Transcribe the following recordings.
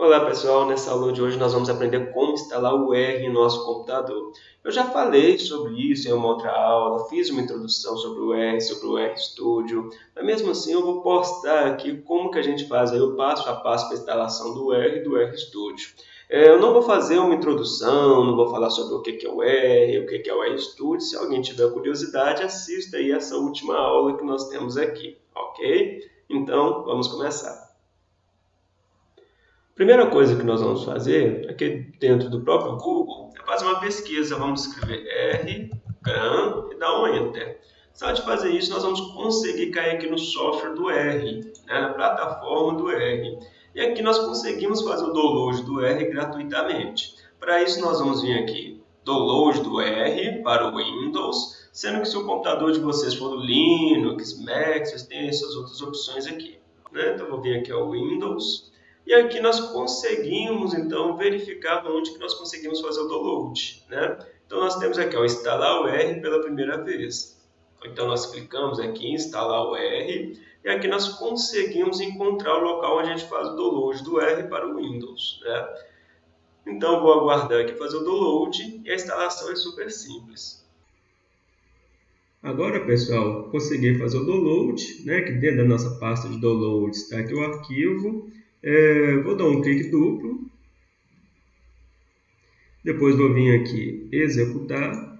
Olá pessoal, nessa aula de hoje nós vamos aprender como instalar o R em nosso computador. Eu já falei sobre isso em uma outra aula, fiz uma introdução sobre o R, sobre o RStudio, mas mesmo assim eu vou postar aqui como que a gente faz aí o passo a passo para a instalação do R e do RStudio. É, eu não vou fazer uma introdução, não vou falar sobre o que é o R, o que é o RStudio, se alguém tiver curiosidade assista aí essa última aula que nós temos aqui, ok? Então vamos começar. Primeira coisa que nós vamos fazer aqui dentro do próprio Google é fazer uma pesquisa. Vamos escrever R, GRAM e dar um Enter. Só de fazer isso, nós vamos conseguir cair aqui no software do R, né, na plataforma do R. E aqui nós conseguimos fazer o download do R gratuitamente. Para isso, nós vamos vir aqui, download do R para o Windows, sendo que se o computador de vocês for do Linux, Mac, vocês têm essas outras opções aqui. Né? Então, vou vir aqui ao Windows, e aqui nós conseguimos, então, verificar onde que nós conseguimos fazer o download. Né? Então, nós temos aqui, ó, instalar o R pela primeira vez. Então, nós clicamos aqui em instalar o R, e aqui nós conseguimos encontrar o local onde a gente faz o download do R para o Windows. Né? Então, vou aguardar aqui fazer o download, e a instalação é super simples. Agora, pessoal, consegui fazer o download, né, que dentro da nossa pasta de download está aqui o arquivo, é, vou dar um clique duplo. Depois vou vir aqui executar.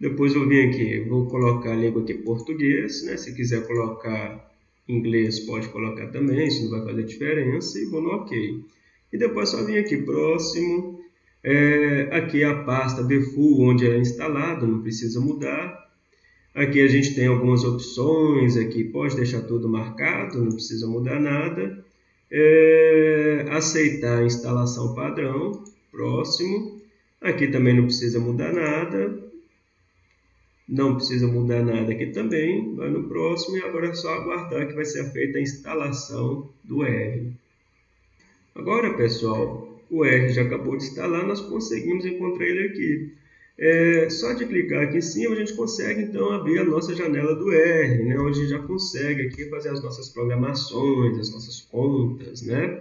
Depois vou vir aqui, vou colocar a língua aqui português, né? Se quiser colocar inglês, pode colocar também, isso não vai fazer diferença. E vou no OK. E depois só vir aqui próximo. É, aqui é a pasta default onde é instalado, não precisa mudar. Aqui a gente tem algumas opções, aqui pode deixar tudo marcado, não precisa mudar nada é, aceitar a instalação padrão, próximo. Aqui também não precisa mudar nada. Não precisa mudar nada aqui também. Vai no próximo e agora é só aguardar que vai ser feita a instalação do R. Agora, pessoal, o R já acabou de instalar, nós conseguimos encontrar ele aqui. É, só de clicar aqui em cima, a gente consegue então abrir a nossa janela do R, né, onde a gente já consegue aqui fazer as nossas programações, as nossas contas, né?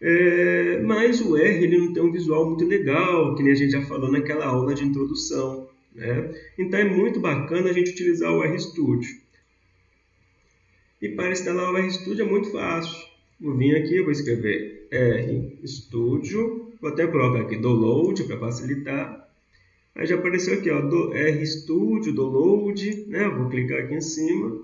É, mas o R ele não tem um visual muito legal, que nem a gente já falou naquela aula de introdução. Né? Então é muito bacana a gente utilizar o RStudio. E para instalar o RStudio é muito fácil. Vou vir aqui, vou escrever RStudio, vou até colocar aqui download para facilitar. Aí já apareceu aqui, ó, do RStudio, download, né? Vou clicar aqui em cima.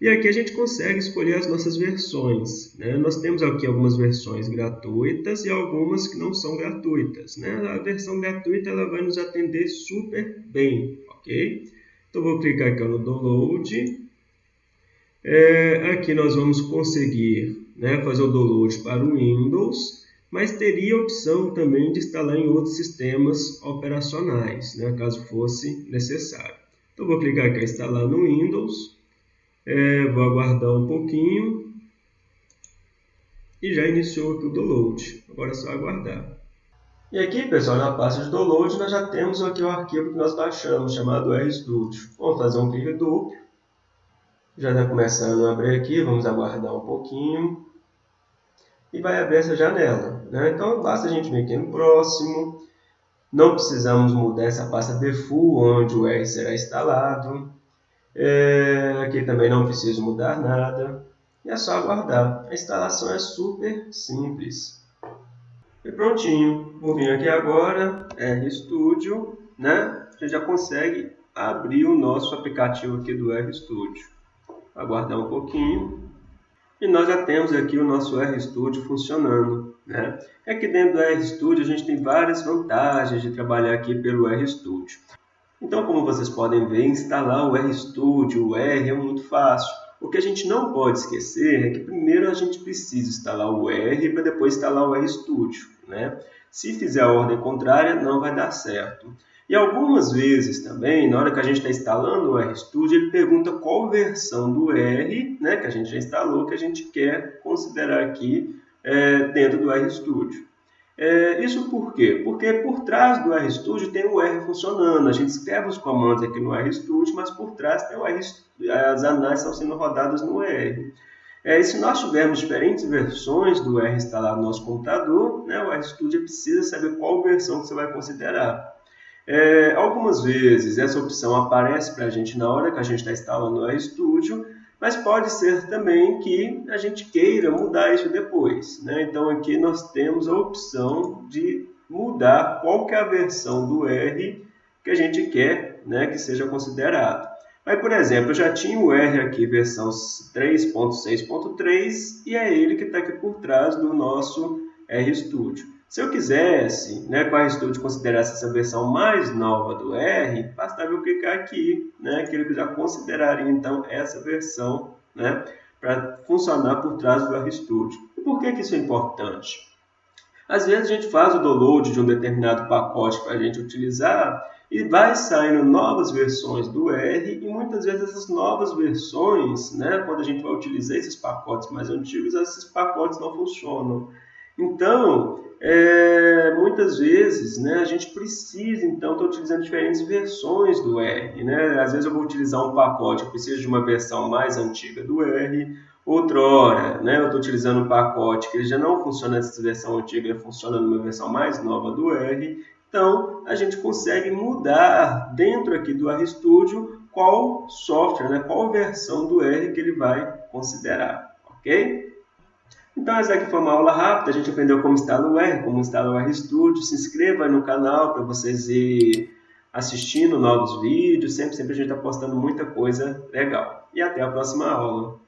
E aqui a gente consegue escolher as nossas versões. Né? Nós temos aqui algumas versões gratuitas e algumas que não são gratuitas. Né? A versão gratuita ela vai nos atender super bem, ok? Então vou clicar aqui no download. É, aqui nós vamos conseguir né, fazer o download para o Windows mas teria a opção também de instalar em outros sistemas operacionais, né, caso fosse necessário. Então, vou clicar aqui em instalar no Windows, é, vou aguardar um pouquinho e já iniciou aqui o download. Agora é só aguardar. E aqui, pessoal, na pasta de download, nós já temos aqui o arquivo que nós baixamos, chamado RStudio. Vamos fazer um clique duplo. Já está começando a abrir aqui, vamos aguardar um pouquinho e vai abrir essa janela. Né? Então, basta a gente vir aqui no próximo. Não precisamos mudar essa pasta default, onde o R será instalado. É, aqui também não preciso mudar nada. E é só aguardar. A instalação é super simples. E prontinho. Vou vir aqui agora, RStudio, né? Gente já consegue abrir o nosso aplicativo aqui do RStudio. Aguardar um pouquinho. E nós já temos aqui o nosso RStudio funcionando. Né? Aqui dentro do RStudio a gente tem várias vantagens de trabalhar aqui pelo RStudio. Então, como vocês podem ver, instalar o RStudio, o R, é muito fácil. O que a gente não pode esquecer é que primeiro a gente precisa instalar o R para depois instalar o RStudio. Né? Se fizer a ordem contrária, não vai dar certo. E algumas vezes também, na hora que a gente está instalando o RStudio, ele pergunta qual versão do R, né, que a gente já instalou, que a gente quer considerar aqui é, dentro do RStudio. É, isso por quê? Porque por trás do RStudio tem o R funcionando. A gente escreve os comandos aqui no RStudio, mas por trás tem o R, as análises estão sendo rodadas no R. É, e se nós tivermos diferentes versões do R instalado no nosso computador, né, o RStudio precisa saber qual versão que você vai considerar. É, algumas vezes essa opção aparece para a gente na hora que a gente está instalando o RStudio, mas pode ser também que a gente queira mudar isso depois. Né? Então aqui nós temos a opção de mudar qual que é a versão do R que a gente quer né, que seja considerado. Aí, por exemplo, eu já tinha o R aqui, versão 3.6.3, e é ele que está aqui por trás do nosso RStudio. Se eu quisesse, né, com o RStudio considerasse essa versão mais nova do R, bastava eu clicar aqui, né, que ele já consideraria então essa versão né, para funcionar por trás do RStudio. E por que, que isso é importante? Às vezes a gente faz o download de um determinado pacote para a gente utilizar e vai saindo novas versões do R e muitas vezes essas novas versões, né, quando a gente vai utilizar esses pacotes mais antigos, esses pacotes não funcionam. Então, é, muitas vezes né, a gente precisa então estar utilizando diferentes versões do R. Né? Às vezes eu vou utilizar um pacote, eu preciso de uma versão mais antiga do R, outrora né, eu estou utilizando um pacote que já não funciona nessa versão antiga, ele funciona numa versão mais nova do R, então, a gente consegue mudar dentro aqui do RStudio qual software, né, qual versão do R que ele vai considerar, ok? Então, essa aqui foi uma aula rápida, a gente aprendeu como instalar o R, como instalar o RStudio. Se inscreva no canal para vocês ir assistindo novos vídeos, sempre, sempre a gente está postando muita coisa legal. E até a próxima aula.